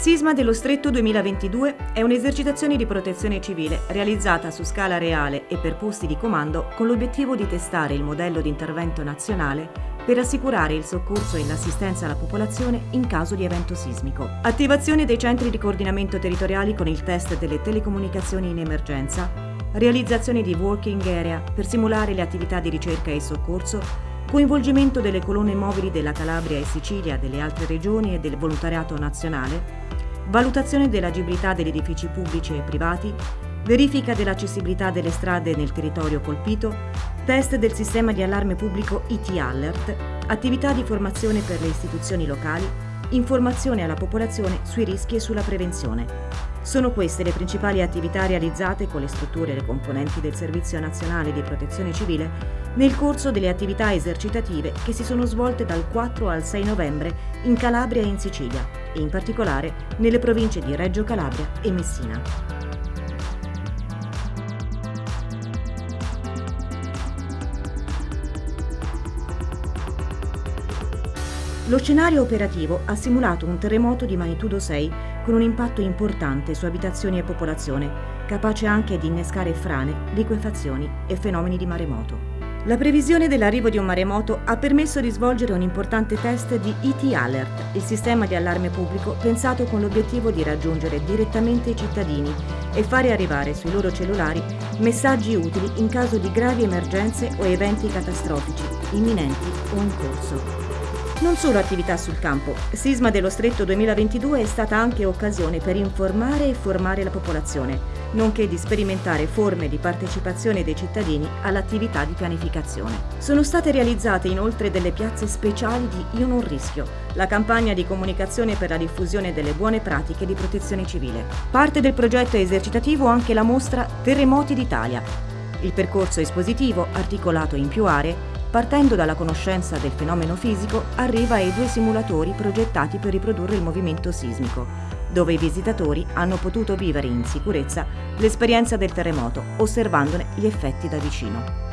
Sisma dello Stretto 2022 è un'esercitazione di protezione civile realizzata su scala reale e per posti di comando con l'obiettivo di testare il modello di intervento nazionale per assicurare il soccorso e l'assistenza alla popolazione in caso di evento sismico. Attivazione dei centri di coordinamento territoriali con il test delle telecomunicazioni in emergenza, realizzazione di working area per simulare le attività di ricerca e soccorso coinvolgimento delle colonne mobili della Calabria e Sicilia, delle altre regioni e del volontariato nazionale, valutazione dell'agibilità degli edifici pubblici e privati, verifica dell'accessibilità delle strade nel territorio colpito, test del sistema di allarme pubblico IT Alert, attività di formazione per le istituzioni locali, informazione alla popolazione sui rischi e sulla prevenzione. Sono queste le principali attività realizzate con le strutture e le componenti del Servizio Nazionale di Protezione Civile nel corso delle attività esercitative che si sono svolte dal 4 al 6 novembre in Calabria e in Sicilia e in particolare nelle province di Reggio Calabria e Messina. Lo scenario operativo ha simulato un terremoto di magnitudo 6 con un impatto importante su abitazioni e popolazione, capace anche di innescare frane, liquefazioni e fenomeni di maremoto. La previsione dell'arrivo di un maremoto ha permesso di svolgere un importante test di ET Alert, il sistema di allarme pubblico pensato con l'obiettivo di raggiungere direttamente i cittadini e fare arrivare sui loro cellulari messaggi utili in caso di gravi emergenze o eventi catastrofici, imminenti o in corso. Non solo attività sul campo, Sisma dello Stretto 2022 è stata anche occasione per informare e formare la popolazione, nonché di sperimentare forme di partecipazione dei cittadini all'attività di pianificazione. Sono state realizzate inoltre delle piazze speciali di Io non rischio, la campagna di comunicazione per la diffusione delle buone pratiche di protezione civile. Parte del progetto esercitativo anche la mostra Terremoti d'Italia. Il percorso espositivo, articolato in più aree, Partendo dalla conoscenza del fenomeno fisico, arriva ai due simulatori progettati per riprodurre il movimento sismico, dove i visitatori hanno potuto vivere in sicurezza l'esperienza del terremoto, osservandone gli effetti da vicino.